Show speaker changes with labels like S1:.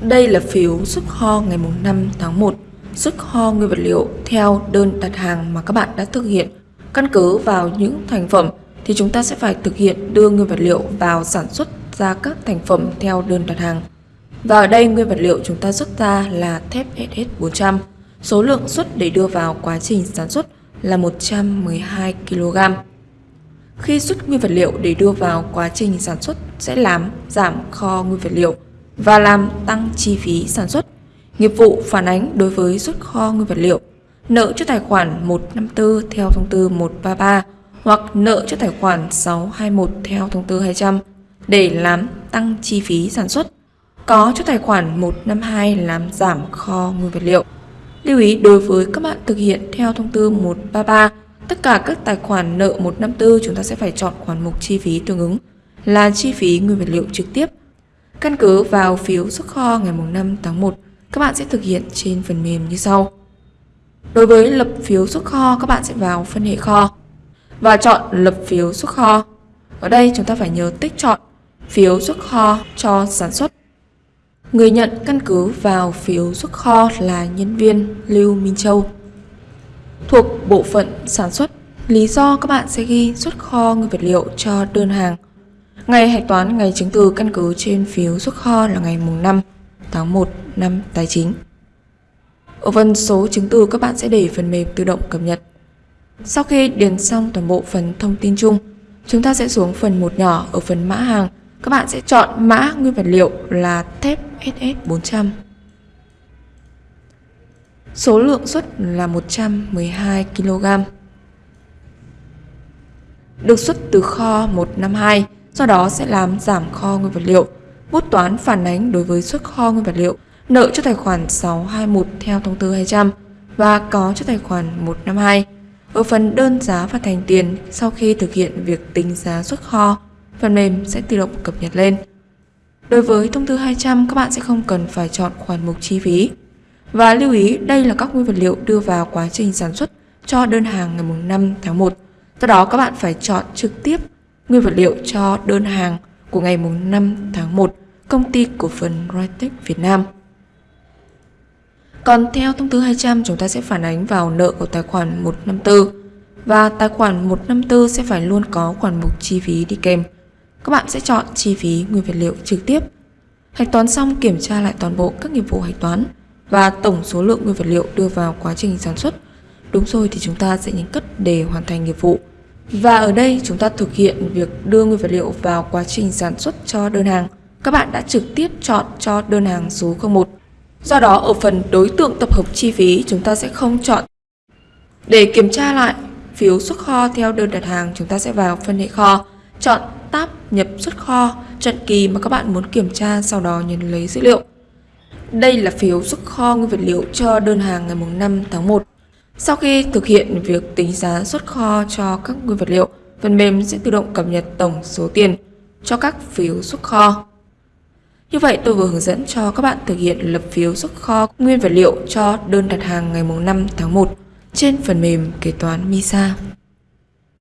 S1: Đây là phiếu xuất kho ngày 5 tháng 1, xuất kho nguyên vật liệu theo đơn đặt hàng mà các bạn đã thực hiện. Căn cứ vào những thành phẩm thì chúng ta sẽ phải thực hiện đưa nguyên vật liệu vào sản xuất ra các thành phẩm theo đơn đặt hàng. Và ở đây nguyên vật liệu chúng ta xuất ra là thép SS400. Số lượng xuất để đưa vào quá trình sản xuất là 112 kg. Khi xuất nguyên vật liệu để đưa vào quá trình sản xuất sẽ làm giảm kho nguyên vật liệu và làm tăng chi phí sản xuất. Nghiệp vụ phản ánh đối với xuất kho nguyên vật liệu, nợ cho tài khoản 154 theo thông tư 133 hoặc nợ cho tài khoản 621 theo thông tư 200 để làm tăng chi phí sản xuất. Có cho tài khoản 152 làm giảm kho nguyên vật liệu. Lưu ý đối với các bạn thực hiện theo thông tư 133, tất cả các tài khoản nợ 154 chúng ta sẽ phải chọn khoản mục chi phí tương ứng là chi phí nguyên vật liệu trực tiếp. Căn cứ vào phiếu xuất kho ngày 5 tháng 1, các bạn sẽ thực hiện trên phần mềm như sau. Đối với lập phiếu xuất kho, các bạn sẽ vào phân hệ kho và chọn lập phiếu xuất kho. Ở đây chúng ta phải nhớ tích chọn phiếu xuất kho cho sản xuất. Người nhận căn cứ vào phiếu xuất kho là nhân viên Lưu Minh Châu. Thuộc bộ phận sản xuất, lý do các bạn sẽ ghi xuất kho nguyên vật liệu cho đơn hàng. Ngày hạch toán ngày chứng từ căn cứ trên phiếu xuất kho là ngày mùng 5 tháng 1 năm tài chính. Ở phần số chứng từ các bạn sẽ để phần mềm tự động cập nhật. Sau khi điền xong toàn bộ phần thông tin chung, chúng ta sẽ xuống phần một nhỏ ở phần mã hàng. Các bạn sẽ chọn mã nguyên vật liệu là thép SS400. Số lượng xuất là 112 kg. Được xuất từ kho 152, do đó sẽ làm giảm kho nguyên vật liệu. Bút toán phản ánh đối với xuất kho nguyên vật liệu, nợ cho tài khoản 621 theo thông tư 200 và có cho tài khoản 152. Ở phần đơn giá và thành tiền, sau khi thực hiện việc tính giá xuất kho, phần mềm sẽ tự động cập nhật lên. Đối với thông tư 200, các bạn sẽ không cần phải chọn khoản mục chi phí. Và lưu ý, đây là các nguyên vật liệu đưa vào quá trình sản xuất cho đơn hàng ngày 5 tháng 1. Do đó các bạn phải chọn trực tiếp nguyên vật liệu cho đơn hàng của ngày 5 tháng 1 công ty cổ phần Rytech Việt Nam. Còn theo thông tư 200 chúng ta sẽ phản ánh vào nợ của tài khoản 154 và tài khoản 154 sẽ phải luôn có khoản mục chi phí đi kèm. Các bạn sẽ chọn chi phí nguyên vật liệu trực tiếp. Hạch toán xong kiểm tra lại toàn bộ các nghiệp vụ hạch toán và tổng số lượng nguyên vật liệu đưa vào quá trình sản xuất. Đúng rồi thì chúng ta sẽ nhấn cất để hoàn thành nghiệp vụ. Và ở đây chúng ta thực hiện việc đưa nguyên vật liệu vào quá trình sản xuất cho đơn hàng. Các bạn đã trực tiếp chọn cho đơn hàng số 01. Do đó ở phần đối tượng tập hợp chi phí chúng ta sẽ không chọn. Để kiểm tra lại phiếu xuất kho theo đơn đặt hàng chúng ta sẽ vào phân hệ kho, chọn tab nhập xuất kho, chọn kỳ mà các bạn muốn kiểm tra sau đó nhấn lấy dữ liệu. Đây là phiếu xuất kho nguyên vật liệu cho đơn hàng ngày 5 tháng 1. Sau khi thực hiện việc tính giá xuất kho cho các nguyên vật liệu, phần mềm sẽ tự động cập nhật tổng số tiền cho các phiếu xuất kho. Như vậy tôi vừa hướng dẫn cho các bạn thực hiện lập phiếu xuất kho nguyên vật liệu cho đơn đặt hàng ngày 5 tháng 1 trên phần mềm kế toán MISA.